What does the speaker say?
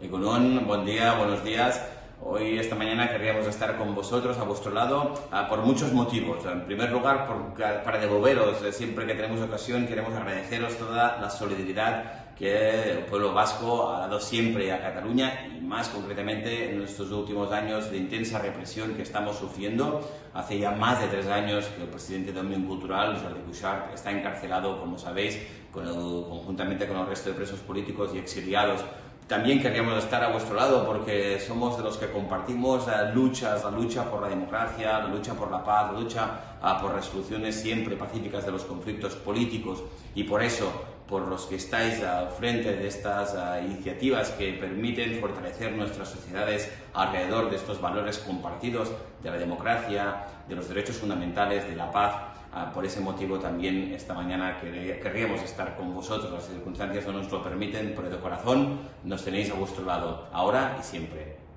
Egunon, buen día, buenos días. Hoy, esta mañana, querríamos estar con vosotros, a vuestro lado, ah, por muchos motivos. En primer lugar, para devolveros, siempre que tenemos ocasión, queremos agradeceros toda la solidaridad que el pueblo vasco ha dado siempre a Cataluña y más concretamente en estos últimos años de intensa represión que estamos sufriendo. Hace ya más de tres años que el presidente de Omnium Cultural, Jordi Cuixart, está encarcelado, como sabéis, conjuntamente con el resto de presos políticos y exiliados también queríamos estar a vuestro lado porque somos de los que compartimos luchas, la lucha por la democracia, la lucha por la paz, la lucha ah, por resoluciones siempre pacíficas de los conflictos políticos. Y por eso, por los que estáis al frente de estas ah, iniciativas que permiten fortalecer nuestras sociedades alrededor de estos valores compartidos de la democracia, de los derechos fundamentales, de la paz, Ah, por ese motivo también esta mañana querríamos estar con vosotros. Las circunstancias no nos lo permiten, pero de corazón nos tenéis a vuestro lado, ahora y siempre.